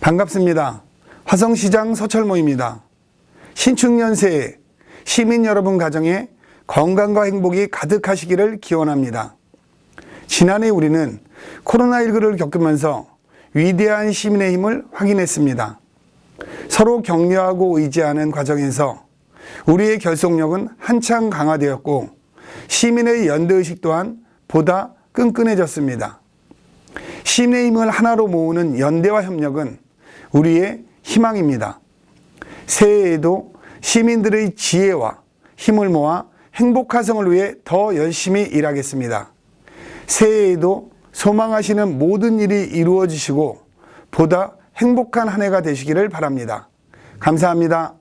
반갑습니다. 화성시장 서철모입니다. 신축년 새해 시민 여러분 가정에 건강과 행복이 가득하시기를 기원합니다. 지난해 우리는 코로나19를 겪으면서 위대한 시민의 힘을 확인했습니다. 서로 격려하고 의지하는 과정에서 우리의 결속력은 한창 강화되었고 시민의 연대의식 또한 보다 끈끈해졌습니다. 시민의 힘을 하나로 모으는 연대와 협력은 우리의 희망입니다. 새해에도 시민들의 지혜와 힘을 모아 행복화성을 위해 더 열심히 일하겠습니다. 새해에도 소망하시는 모든 일이 이루어지시고 보다 행복한 한 해가 되시기를 바랍니다. 감사합니다.